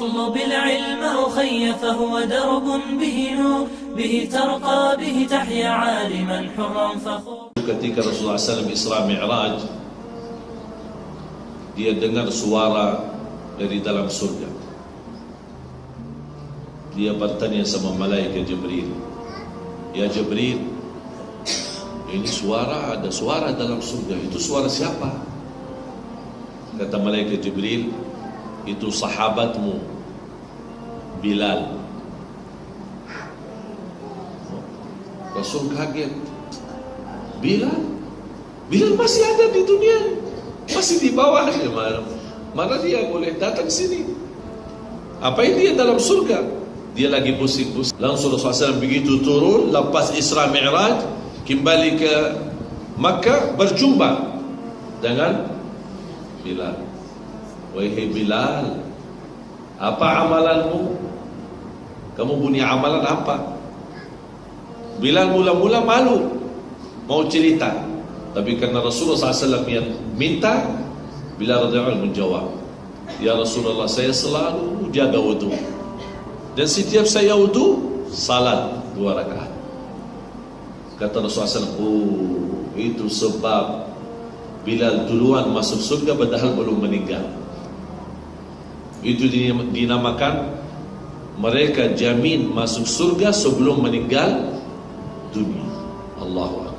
اطلب العلم أخي فهو درب به نور به ترقى به تحيا عالما حرا فخور Ketika Rasulullah SAW Isra Mi'raj Dia dengar suara dari dalam surga Dia bertanya sama malaikat Jibril Ya Jibril Ini suara, ada suara dalam surga Itu suara siapa? Kata malaikat Jibril itu sahabatmu Bilal. Rasul kaget. Bilal? Bilal masih ada di dunia Masih di bawah mana, mana dia boleh datang sini? Apa yang dia dalam surga? Dia lagi pusing-pusing. Langsung Rasulullah SAW begitu turun Lepas Isra Mi'raj Kembali ke Makkah Berjumpa Dengan Bilal Wahai Bilal Apa amalanmu? Kamu punya amalan apa? Bilal mula-mula malu mau cerita. Tapi karena Rasulullah SAW yang minta Bilal radhiyallahu menjawab Ya Rasulullah saya selalu jaga wudu. Dan setiap saya wudu salat dua rakaat. Kata Rasulullah SAW oh itu sebab Bilal duluan masuk surga padahal belum meninggal itu dinamakan mereka jamin masuk surga sebelum meninggal dunia. Allahu